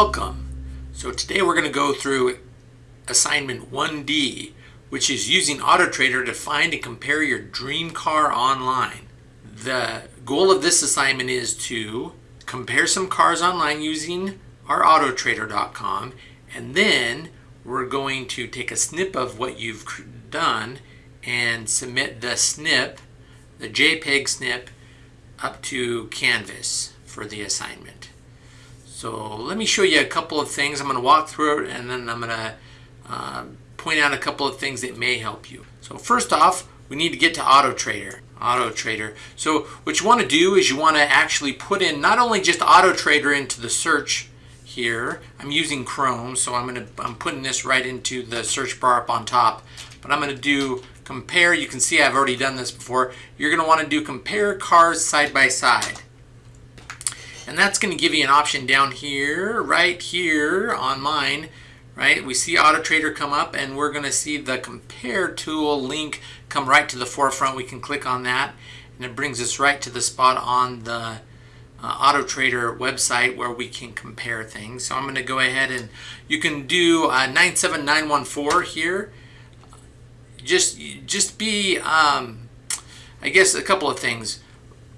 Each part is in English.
Welcome. So today we're going to go through assignment 1D, which is using AutoTrader to find and compare your dream car online. The goal of this assignment is to compare some cars online using our autotrader.com and then we're going to take a snip of what you've done and submit the snip, the JPEG snip, up to Canvas for the assignment. So let me show you a couple of things. I'm going to walk through it and then I'm going to uh, point out a couple of things that may help you. So first off, we need to get to Auto Trader. Auto Trader. So what you want to do is you want to actually put in not only just Auto Trader into the search here. I'm using Chrome, so I'm going to I'm putting this right into the search bar up on top. But I'm going to do compare. You can see I've already done this before. You're going to want to do compare cars side by side. And that's going to give you an option down here, right here on mine, right? We see AutoTrader come up and we're going to see the compare tool link come right to the forefront. We can click on that and it brings us right to the spot on the uh, AutoTrader website where we can compare things. So I'm going to go ahead and you can do uh, 97914 here. Just, just be, um, I guess a couple of things.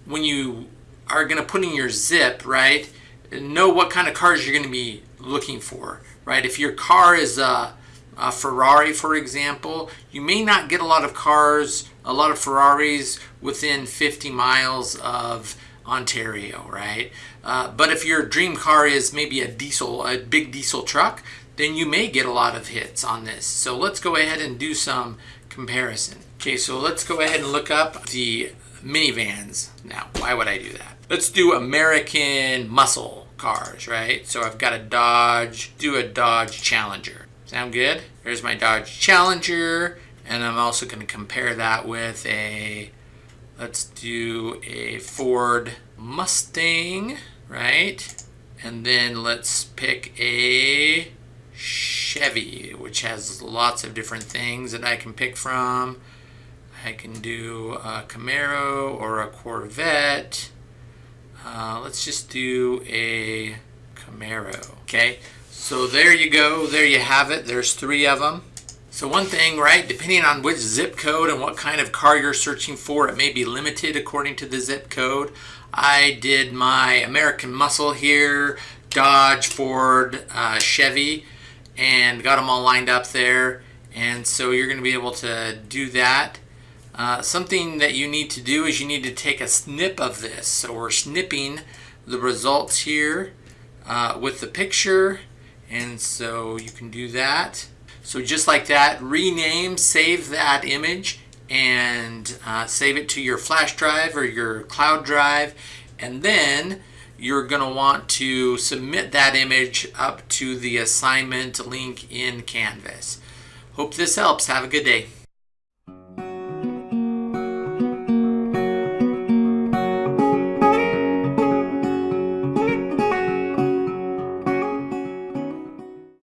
When you are going to put in your zip, right, know what kind of cars you're going to be looking for, right? If your car is a, a Ferrari, for example, you may not get a lot of cars, a lot of Ferraris within 50 miles of Ontario, right? Uh, but if your dream car is maybe a diesel, a big diesel truck, then you may get a lot of hits on this. So let's go ahead and do some comparison. Okay, so let's go ahead and look up the minivans. Now, why would I do that? Let's do American muscle cars, right? So I've got a Dodge, do a Dodge Challenger. Sound good? There's my Dodge Challenger, and I'm also going to compare that with a, let's do a Ford Mustang, right? And then let's pick a Chevy, which has lots of different things that I can pick from. I can do a Camaro or a Corvette. Uh, let's just do a Camaro. Okay, so there you go. There you have it. There's three of them. So one thing, right, depending on which zip code and what kind of car you're searching for, it may be limited according to the zip code. I did my American Muscle here, Dodge, Ford, uh, Chevy, and got them all lined up there. And so you're going to be able to do that. Uh, something that you need to do is you need to take a snip of this. So we're snipping the results here uh, with the picture. And so you can do that. So just like that, rename, save that image and uh, save it to your flash drive or your cloud drive. And then you're going to want to submit that image up to the assignment link in Canvas. Hope this helps. Have a good day.